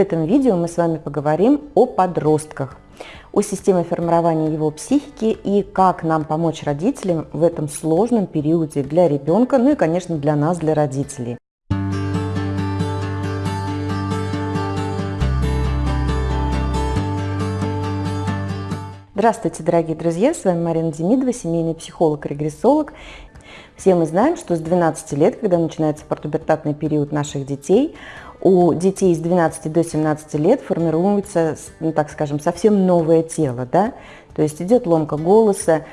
этом видео мы с вами поговорим о подростках, о системе формирования его психики и как нам помочь родителям в этом сложном периоде для ребенка, ну и, конечно, для нас, для родителей. Здравствуйте, дорогие друзья! С вами Марина Демидова, семейный психолог-регрессолог. Все мы знаем, что с 12 лет, когда начинается портубертатный период наших детей, у детей с 12 до 17 лет формируется, ну, так скажем, совсем новое тело, да? То есть идет ломка голоса,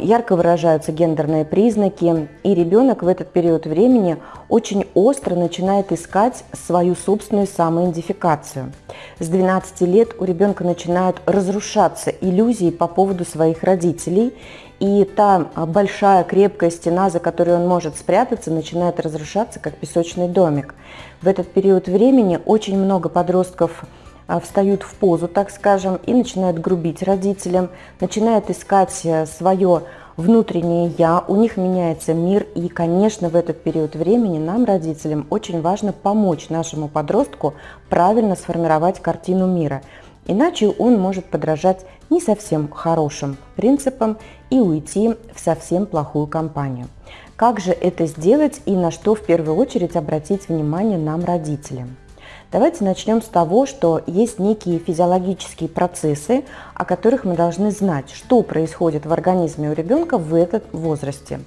ярко выражаются гендерные признаки, и ребенок в этот период времени очень остро начинает искать свою собственную самоидентификацию. С 12 лет у ребенка начинают разрушаться иллюзии по поводу своих родителей, и та большая крепкая стена, за которой он может спрятаться, начинает разрушаться, как песочный домик. В этот период времени очень много подростков а, встают в позу, так скажем, и начинают грубить родителям, начинают искать э, свое внутреннее «я», у них меняется мир, и, конечно, в этот период времени нам, родителям, очень важно помочь нашему подростку правильно сформировать картину мира. Иначе он может подражать не совсем хорошим принципам и уйти в совсем плохую компанию. Как же это сделать и на что в первую очередь обратить внимание нам, родителям? Давайте начнем с того, что есть некие физиологические процессы, о которых мы должны знать, что происходит в организме у ребенка в этом возрасте.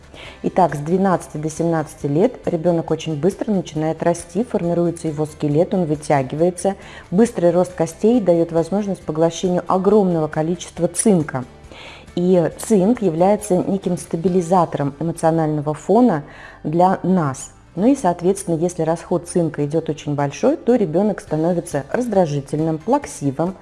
Итак, с 12 до 17 лет ребенок очень быстро начинает расти, формируется его скелет, он вытягивается. Быстрый рост костей дает возможность поглощению огромного количества цинка. И цинк является неким стабилизатором эмоционального фона для нас – ну и, соответственно, если расход цинка идет очень большой, то ребенок становится раздражительным, плаксивым,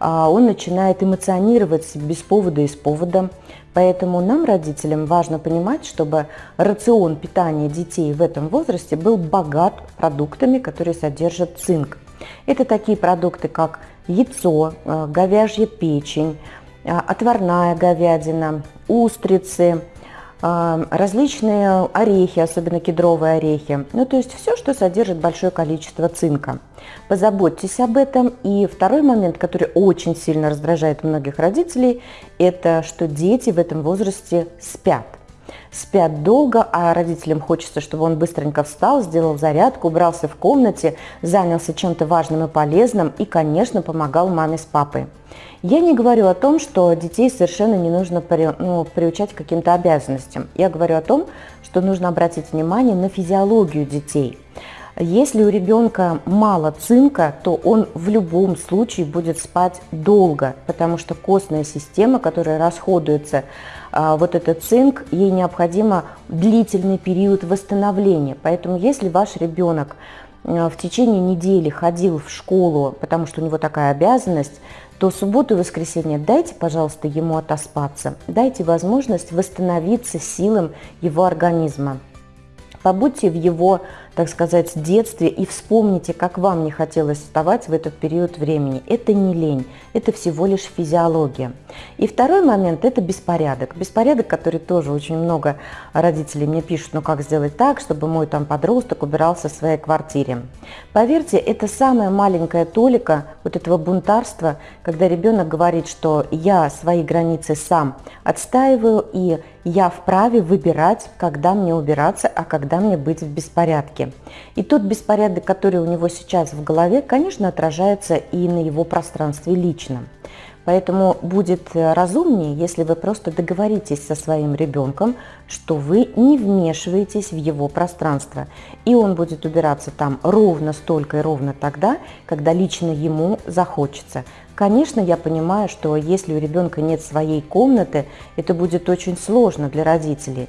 а, он начинает эмоционировать без повода и с поводом. Поэтому нам, родителям, важно понимать, чтобы рацион питания детей в этом возрасте был богат продуктами, которые содержат цинк. Это такие продукты, как яйцо, а, говяжья печень, а, отварная говядина, устрицы, различные орехи, особенно кедровые орехи. Ну, то есть все, что содержит большое количество цинка. Позаботьтесь об этом. И второй момент, который очень сильно раздражает многих родителей, это что дети в этом возрасте спят спят долго, а родителям хочется, чтобы он быстренько встал, сделал зарядку, убрался в комнате, занялся чем-то важным и полезным и, конечно, помогал маме с папой. Я не говорю о том, что детей совершенно не нужно при, ну, приучать к каким-то обязанностям. Я говорю о том, что нужно обратить внимание на физиологию детей. Если у ребенка мало цинка, то он в любом случае будет спать долго, потому что костная система, которая расходуется а, вот этот цинк, ей необходимо длительный период восстановления. Поэтому если ваш ребенок а, в течение недели ходил в школу, потому что у него такая обязанность, то субботу и воскресенье дайте, пожалуйста, ему отоспаться, дайте возможность восстановиться силам его организма. Побудьте в его так сказать, детстве и вспомните, как вам не хотелось вставать в этот период времени. Это не лень, это всего лишь физиология. И второй момент – это беспорядок. Беспорядок, который тоже очень много родителей мне пишут, ну как сделать так, чтобы мой там подросток убирался в своей квартире. Поверьте, это самая маленькая толика вот этого бунтарства, когда ребенок говорит, что я свои границы сам отстаиваю и я вправе выбирать, когда мне убираться, а когда мне быть в беспорядке порядке. И тот беспорядок, который у него сейчас в голове, конечно, отражается и на его пространстве личном. Поэтому будет э, разумнее, если вы просто договоритесь со своим ребенком, что вы не вмешиваетесь в его пространство. И он будет убираться там ровно столько и ровно тогда, когда лично ему захочется. Конечно, я понимаю, что если у ребенка нет своей комнаты, это будет очень сложно для родителей.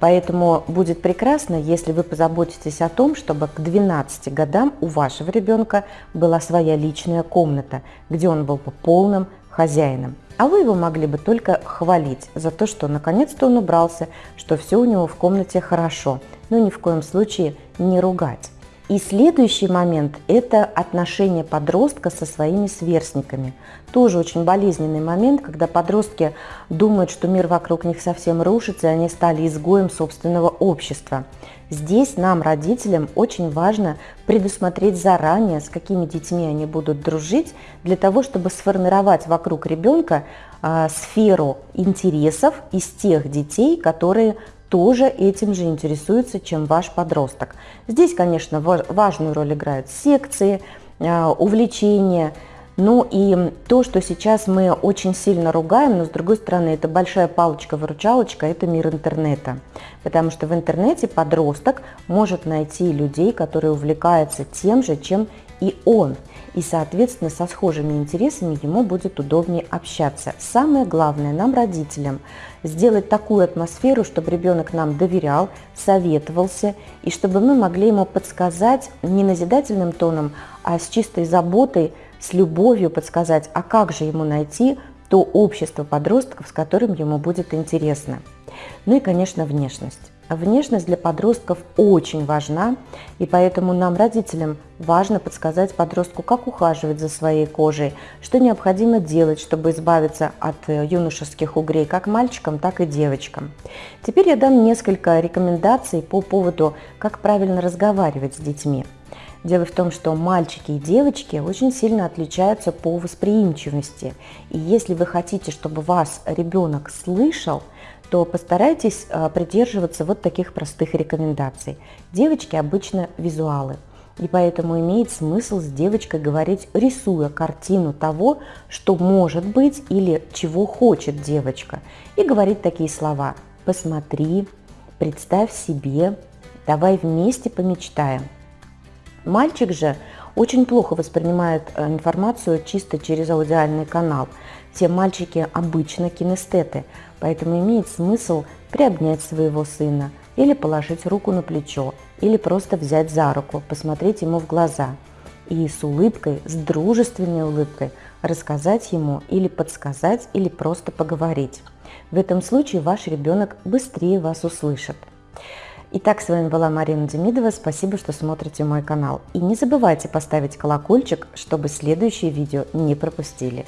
Поэтому будет прекрасно, если вы позаботитесь о том, чтобы к 12 годам у вашего ребенка была своя личная комната, где он был бы полным хозяином. А вы его могли бы только хвалить за то, что наконец-то он убрался, что все у него в комнате хорошо, но ни в коем случае не ругать. И следующий момент – это отношение подростка со своими сверстниками. Тоже очень болезненный момент, когда подростки думают, что мир вокруг них совсем рушится, и они стали изгоем собственного общества. Здесь нам, родителям, очень важно предусмотреть заранее, с какими детьми они будут дружить, для того, чтобы сформировать вокруг ребенка а, сферу интересов из тех детей, которые тоже этим же интересуются, чем ваш подросток. Здесь, конечно, важную роль играют секции, а, увлечения, ну и то, что сейчас мы очень сильно ругаем, но с другой стороны, это большая палочка-выручалочка, это мир интернета. Потому что в интернете подросток может найти людей, которые увлекаются тем же, чем и он. И, соответственно, со схожими интересами ему будет удобнее общаться. Самое главное нам, родителям, сделать такую атмосферу, чтобы ребенок нам доверял, советовался, и чтобы мы могли ему подсказать не назидательным тоном, а с чистой заботой, с любовью подсказать, а как же ему найти то общество подростков, с которым ему будет интересно. Ну и, конечно, внешность. Внешность для подростков очень важна, и поэтому нам, родителям, важно подсказать подростку, как ухаживать за своей кожей, что необходимо делать, чтобы избавиться от э, юношеских угрей как мальчикам, так и девочкам. Теперь я дам несколько рекомендаций по поводу, как правильно разговаривать с детьми. Дело в том, что мальчики и девочки очень сильно отличаются по восприимчивости. И если вы хотите, чтобы вас ребенок слышал, то постарайтесь а, придерживаться вот таких простых рекомендаций. Девочки обычно визуалы. И поэтому имеет смысл с девочкой говорить, рисуя картину того, что может быть или чего хочет девочка. И говорить такие слова «посмотри», «представь себе», «давай вместе помечтаем». Мальчик же очень плохо воспринимает э, информацию чисто через аудиальный канал. Все мальчики обычно кинестеты, поэтому имеет смысл приобнять своего сына или положить руку на плечо, или просто взять за руку, посмотреть ему в глаза и с улыбкой, с дружественной улыбкой рассказать ему или подсказать, или просто поговорить. В этом случае ваш ребенок быстрее вас услышит. Итак, с вами была Марина Демидова. Спасибо, что смотрите мой канал. И не забывайте поставить колокольчик, чтобы следующие видео не пропустили.